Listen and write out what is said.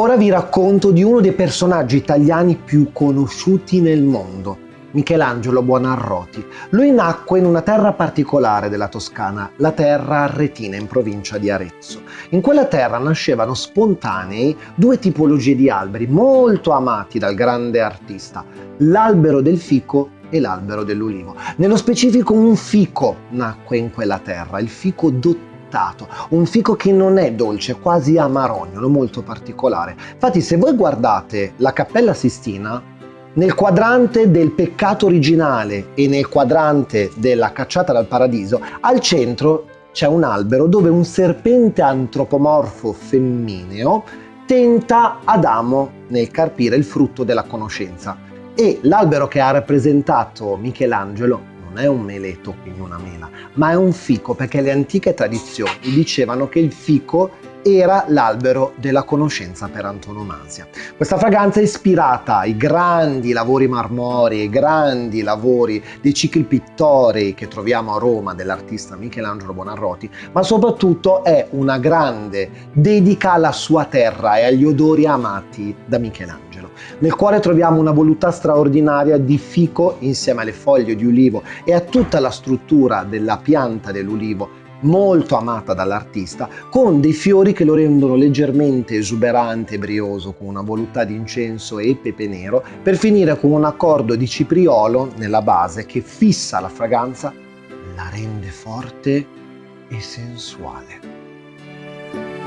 Ora vi racconto di uno dei personaggi italiani più conosciuti nel mondo, Michelangelo Buonarroti. Lui nacque in una terra particolare della Toscana, la terra arretina in provincia di Arezzo. In quella terra nascevano spontanei due tipologie di alberi molto amati dal grande artista, l'albero del fico e l'albero dell'ulivo. Nello specifico un fico nacque in quella terra, il fico dottato un fico che non è dolce, quasi amarognolo, molto particolare. Infatti se voi guardate la Cappella Sistina, nel quadrante del peccato originale e nel quadrante della cacciata dal paradiso, al centro c'è un albero dove un serpente antropomorfo femmineo tenta Adamo nel carpire il frutto della conoscenza. E l'albero che ha rappresentato Michelangelo è un meleto, quindi una mela, ma è un fico, perché le antiche tradizioni dicevano che il fico era l'albero della conoscenza per antonomasia. Questa fragranza è ispirata ai grandi lavori marmorei, ai grandi lavori dei cicli pittorei che troviamo a Roma dell'artista Michelangelo Buonarroti, ma soprattutto è una grande dedica alla sua terra e agli odori amati da Michelangelo. Nel cuore troviamo una voluttà straordinaria di fico insieme alle foglie di ulivo e a tutta la struttura della pianta dell'ulivo molto amata dall'artista, con dei fiori che lo rendono leggermente esuberante e brioso, con una voluttà di incenso e pepe nero, per finire con un accordo di cipriolo nella base che fissa la fragranza, la rende forte e sensuale.